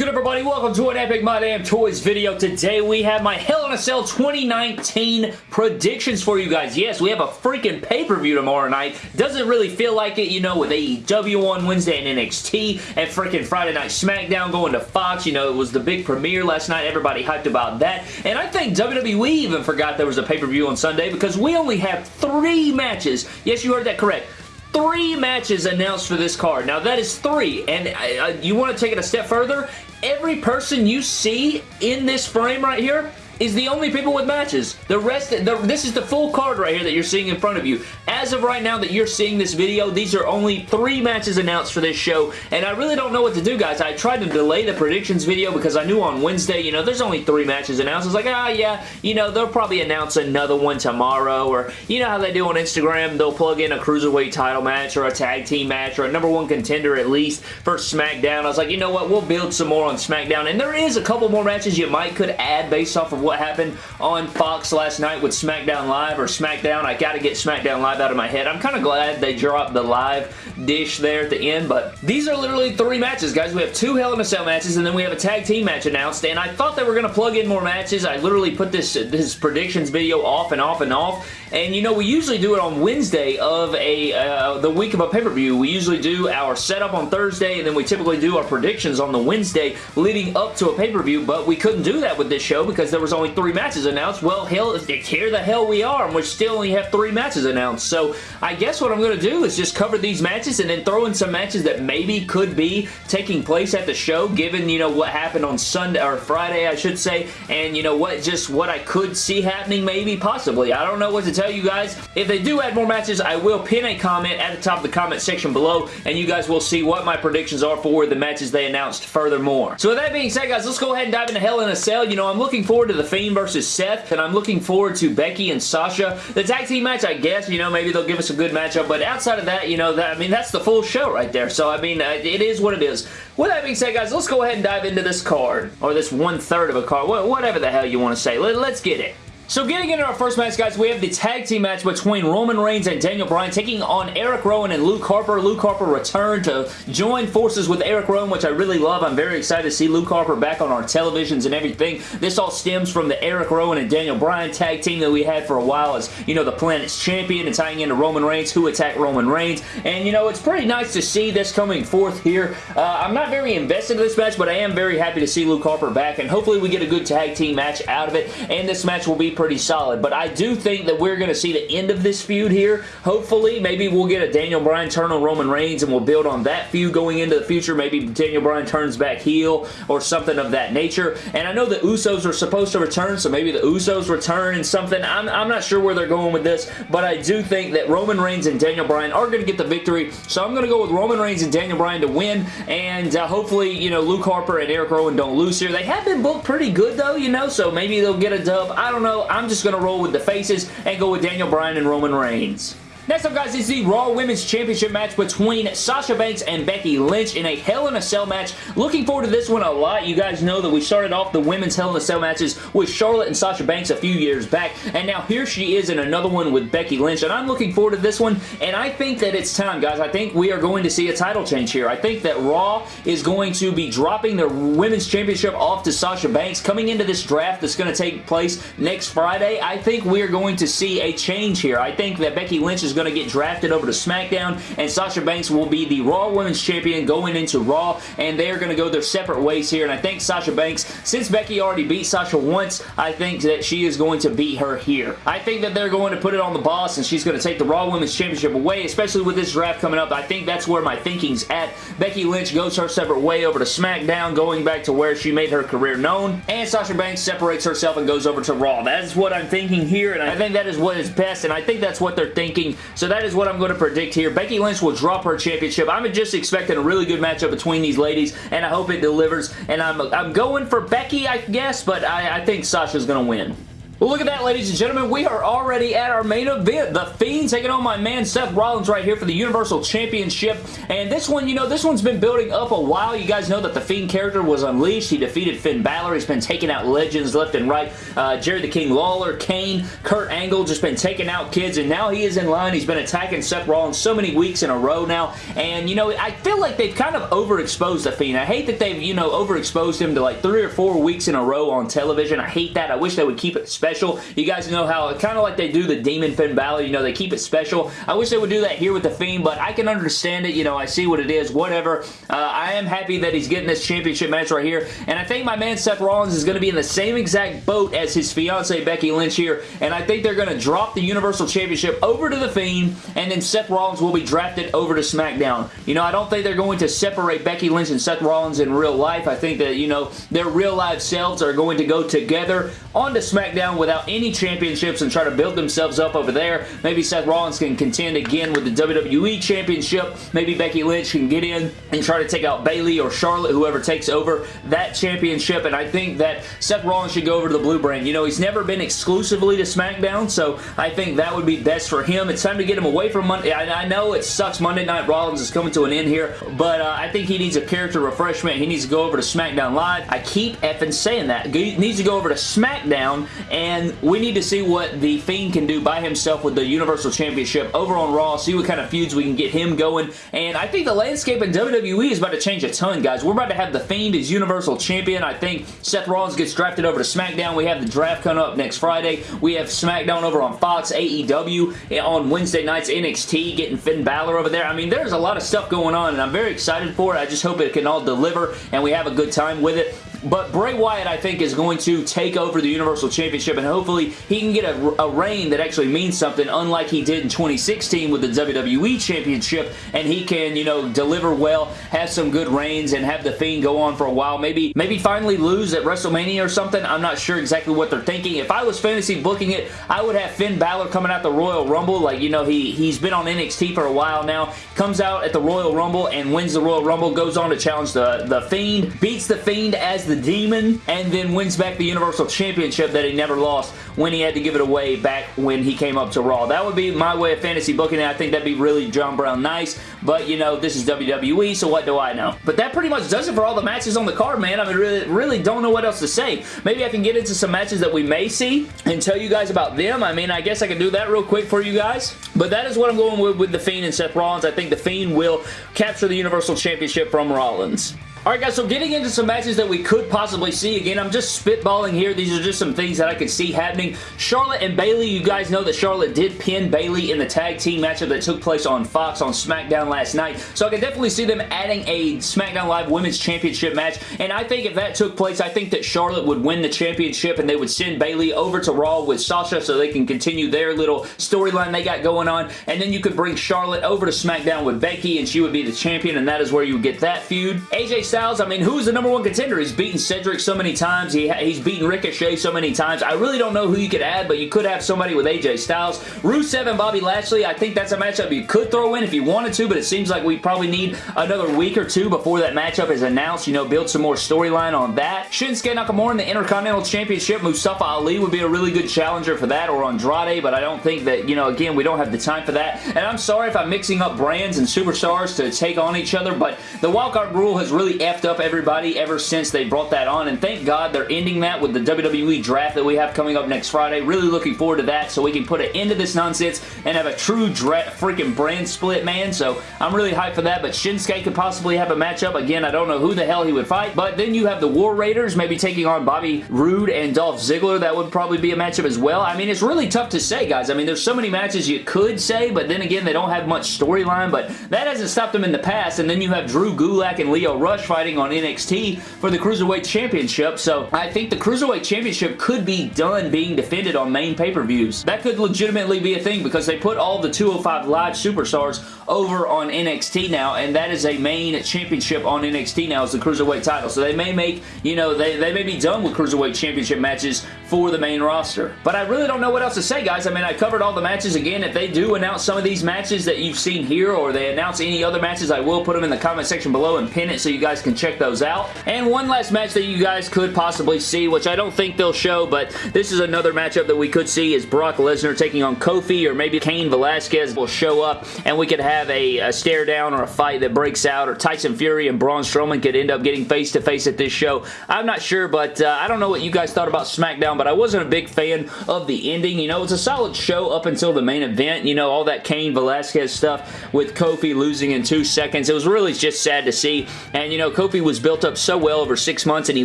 good everybody? Welcome to an Epic My Damn Toys video. Today we have my Hell in a Cell 2019 predictions for you guys. Yes, we have a freaking pay-per-view tomorrow night. Doesn't really feel like it, you know, with AEW on Wednesday and NXT and freaking Friday Night SmackDown going to Fox. You know, it was the big premiere last night. Everybody hyped about that. And I think WWE even forgot there was a pay-per-view on Sunday because we only have three matches. Yes, you heard that correct three matches announced for this card. Now, that is three, and uh, uh you want to take it a step further? Every person you see in this frame right here is the only people with matches. The rest, the, this is the full card right here that you're seeing in front of you. As of right now that you're seeing this video, these are only three matches announced for this show, and I really don't know what to do, guys. I tried to delay the predictions video because I knew on Wednesday, you know, there's only three matches announced. I was like, ah, yeah, you know, they'll probably announce another one tomorrow, or you know how they do on Instagram, they'll plug in a Cruiserweight title match, or a tag team match, or a number one contender at least for SmackDown. I was like, you know what, we'll build some more on SmackDown, and there is a couple more matches you might could add based off of what happened on Fox last night with SmackDown Live or SmackDown. I got to get SmackDown Live out of my head. I'm kind of glad they dropped the live dish there at the end, but these are literally three matches, guys. We have two Hell in a Cell matches, and then we have a tag team match announced, and I thought they were going to plug in more matches. I literally put this, this predictions video off and off and off, and you know, we usually do it on Wednesday of a uh, the week of a pay-per-view. We usually do our setup on Thursday, and then we typically do our predictions on the Wednesday leading up to a pay-per-view, but we couldn't do that with this show because there was only three matches announced. Well, hell, here the hell we are, and we still only have three matches announced. So I guess what I'm going to do is just cover these matches and then throw in some matches that maybe could be taking place at the show, given, you know, what happened on Sunday, or Friday, I should say, and, you know, what, just what I could see happening, maybe, possibly. I don't know what to tell you guys. If they do add more matches, I will pin a comment at the top of the comment section below, and you guys will see what my predictions are for the matches they announced furthermore. So with that being said, guys, let's go ahead and dive into Hell in a Cell. You know, I'm looking forward to The Fiend versus Seth and I'm looking forward to Becky and Sasha. The tag team match, I guess, you know, maybe they'll give us a good matchup, but outside of that, you know, that I mean, that's the full show right there. So, I mean, uh, it is what it is. With that being said, guys, let's go ahead and dive into this card, or this one-third of a card, whatever the hell you want to say. Let's get it. So getting into our first match, guys, we have the tag team match between Roman Reigns and Daniel Bryan taking on Eric Rowan and Luke Harper. Luke Harper returned to join forces with Eric Rowan, which I really love. I'm very excited to see Luke Harper back on our televisions and everything. This all stems from the Eric Rowan and Daniel Bryan tag team that we had for a while as, you know, the Planet's Champion and tying into Roman Reigns, who attacked Roman Reigns. And, you know, it's pretty nice to see this coming forth here. Uh, I'm not very invested in this match, but I am very happy to see Luke Harper back, and hopefully we get a good tag team match out of it, and this match will be pretty solid. But I do think that we're going to see the end of this feud here. Hopefully, maybe we'll get a Daniel Bryan turn on Roman Reigns and we'll build on that feud going into the future. Maybe Daniel Bryan turns back heel or something of that nature. And I know the Usos are supposed to return, so maybe the Usos return and something. I'm, I'm not sure where they're going with this, but I do think that Roman Reigns and Daniel Bryan are going to get the victory. So I'm going to go with Roman Reigns and Daniel Bryan to win. And uh, hopefully, you know, Luke Harper and Eric Rowan don't lose here. They have been booked pretty good, though, you know, so maybe they'll get a dub. I don't know. I'm just going to roll with the faces and go with Daniel Bryan and Roman Reigns. Next up, guys, is the Raw Women's Championship match between Sasha Banks and Becky Lynch in a Hell in a Cell match. Looking forward to this one a lot. You guys know that we started off the Women's Hell in a Cell matches with Charlotte and Sasha Banks a few years back, and now here she is in another one with Becky Lynch, and I'm looking forward to this one, and I think that it's time, guys. I think we are going to see a title change here. I think that Raw is going to be dropping their Women's Championship off to Sasha Banks coming into this draft that's going to take place next Friday. I think we are going to see a change here. I think that Becky Lynch is going to get drafted over to SmackDown, and Sasha Banks will be the Raw Women's Champion going into Raw, and they are going to go their separate ways here, and I think Sasha Banks, since Becky already beat Sasha once, I think that she is going to beat her here. I think that they're going to put it on the boss, and she's going to take the Raw Women's Championship away, especially with this draft coming up. I think that's where my thinking's at. Becky Lynch goes her separate way over to SmackDown, going back to where she made her career known, and Sasha Banks separates herself and goes over to Raw. That is what I'm thinking here, and I think that is what is best, and I think that's what they're thinking. So that is what I'm going to predict here. Becky Lynch will drop her championship. I'm just expecting a really good matchup between these ladies, and I hope it delivers. And I'm, I'm going for Becky, I guess, but I, I think Sasha's going to win. Well, look at that, ladies and gentlemen. We are already at our main event. The Fiend taking on my man Seth Rollins right here for the Universal Championship. And this one, you know, this one's been building up a while. You guys know that the Fiend character was unleashed. He defeated Finn Balor. He's been taking out legends left and right. Uh, Jerry the King Lawler, Kane, Kurt Angle, just been taking out kids. And now he is in line. He's been attacking Seth Rollins so many weeks in a row now. And, you know, I feel like they've kind of overexposed the Fiend. I hate that they've, you know, overexposed him to like three or four weeks in a row on television. I hate that. I wish they would keep it special special. You guys know how, kind of like they do the Demon Finn Balor, you know, they keep it special. I wish they would do that here with The Fiend, but I can understand it. You know, I see what it is, whatever. Uh, I am happy that he's getting this championship match right here, and I think my man Seth Rollins is going to be in the same exact boat as his fiance Becky Lynch here, and I think they're going to drop the Universal Championship over to The Fiend, and then Seth Rollins will be drafted over to SmackDown. You know, I don't think they're going to separate Becky Lynch and Seth Rollins in real life. I think that, you know, their real life selves are going to go together onto SmackDown without any championships and try to build themselves up over there. Maybe Seth Rollins can contend again with the WWE Championship. Maybe Becky Lynch can get in and try to take out Bayley or Charlotte, whoever takes over that championship. And I think that Seth Rollins should go over to the blue brand. You know, he's never been exclusively to SmackDown, so I think that would be best for him. It's time to get him away from Monday. I, I know it sucks Monday Night Rollins is coming to an end here, but uh, I think he needs a character refreshment. He needs to go over to SmackDown Live. I keep effing saying that. He needs to go over to SmackDown, and we need to see what The Fiend can do by himself with the Universal Championship over on Raw, see what kind of feuds we can get him going, and I think the landscape in WWE is about to change a ton, guys. We're about to have The Fiend as Universal Champion. I think Seth Rollins gets drafted over to SmackDown. We have the draft coming up next Friday. We have SmackDown over on Fox, AEW, eh, on Wednesday nights, NXT, getting Finn Balor over there. I mean, there's a lot of stuff going on, and I'm very excited for it. I just hope it can all deliver, and we have a good time with it. But Bray Wyatt, I think, is going to take over the Universal Championship, and hopefully he can get a, a reign that actually means something, unlike he did in 2016 with the WWE Championship, and he can, you know, deliver well, have some good reigns, and have The Fiend go on for a while. Maybe, maybe finally lose at WrestleMania or something. I'm not sure exactly what they're thinking. If I was fantasy booking it, I would have Finn Balor coming out the Royal Rumble. Like, you know, he, he's been on NXT for a while now. Comes out at the Royal Rumble and wins the Royal Rumble, goes on to challenge the, the Fiend, beats the Fiend as the Demon, and then wins back the Universal Championship that he never lost when he had to give it away back when he came up to Raw. That would be my way of fantasy booking it. I think that'd be really John Brown nice, but you know, this is WWE, so what do I know? But that pretty much does it for all the matches on the card, man. I mean, really, really don't know what else to say. Maybe I can get into some matches that we may see and tell you guys about them. I mean, I guess I can do that real quick for you guys. But that is what I'm going with with The Fiend and Seth Rollins. I think The Fiend will capture the Universal Championship from Rollins. Alright guys, so getting into some matches that we could possibly see. Again, I'm just spitballing here. These are just some things that I could see happening. Charlotte and Bayley, you guys know that Charlotte did pin Bayley in the tag team matchup that took place on Fox on SmackDown last night. So I can definitely see them adding a SmackDown Live Women's Championship match. And I think if that took place, I think that Charlotte would win the championship and they would send Bayley over to Raw with Sasha so they can continue their little storyline they got going on. And then you could bring Charlotte over to SmackDown with Becky and she would be the champion and that is where you would get that feud. AJ Styles, I mean, who's the number one contender? He's beaten Cedric so many times. He, he's beaten Ricochet so many times. I really don't know who you could add, but you could have somebody with AJ Styles. Rusev and Bobby Lashley, I think that's a matchup you could throw in if you wanted to, but it seems like we probably need another week or two before that matchup is announced. You know, build some more storyline on that. Shinsuke Nakamura in the Intercontinental Championship. Mustafa Ali would be a really good challenger for that, or Andrade, but I don't think that, you know, again, we don't have the time for that. And I'm sorry if I'm mixing up brands and superstars to take on each other, but the wildcard rule has really effed up everybody ever since they brought that on, and thank God they're ending that with the WWE draft that we have coming up next Friday. Really looking forward to that so we can put an end to this nonsense and have a true freaking brand split, man, so I'm really hyped for that, but Shinsuke could possibly have a matchup. Again, I don't know who the hell he would fight, but then you have the War Raiders maybe taking on Bobby Roode and Dolph Ziggler. That would probably be a matchup as well. I mean, it's really tough to say, guys. I mean, there's so many matches you could say, but then again, they don't have much storyline, but that hasn't stopped them in the past, and then you have Drew Gulak and Lio Rush fighting on NXT for the Cruiserweight Championship, so I think the Cruiserweight Championship could be done being defended on main pay-per-views. That could legitimately be a thing because they put all the 205 Live superstars over on NXT now, and that is a main championship on NXT now is the Cruiserweight title. So they may make, you know, they, they may be done with Cruiserweight Championship matches for the main roster. But I really don't know what else to say, guys. I mean, I covered all the matches. Again, if they do announce some of these matches that you've seen here or they announce any other matches, I will put them in the comment section below and pin it so you guys can check those out. And one last match that you guys could possibly see, which I don't think they'll show, but this is another matchup that we could see is Brock Lesnar taking on Kofi or maybe Cain Velasquez will show up and we could have a, a stare down or a fight that breaks out or Tyson Fury and Braun Strowman could end up getting face to face at this show. I'm not sure, but uh, I don't know what you guys thought about SmackDown, but I wasn't a big fan of the ending. You know, it's a solid show up until the main event. You know, all that Cain Velasquez stuff with Kofi losing in two seconds. It was really just sad to see. And, you know, Kofi was built up so well over six months and he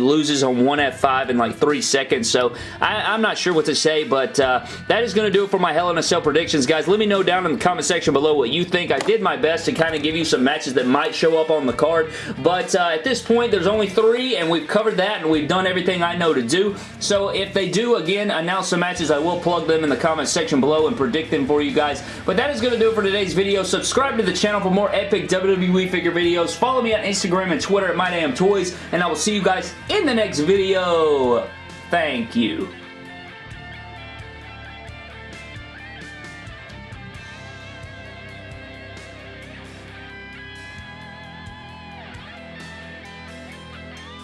loses on one F5 in like three seconds. So I, am not sure what to say, but uh, that is going to do it for my Hell in a Cell predictions, guys. Let me know down in the comment section below what you think. I did my best to kind of give you some matches that might show up on the card, but uh, at this point, there's only three, and we've covered that, and we've done everything I know to do. So if they do, again, announce some matches, I will plug them in the comment section below and predict them for you guys. But that is going to do it for today's video. Subscribe to the channel for more epic WWE figure videos. Follow me on Instagram and Twitter at MyDamnToys, and I will see you guys in the next video. Thank you.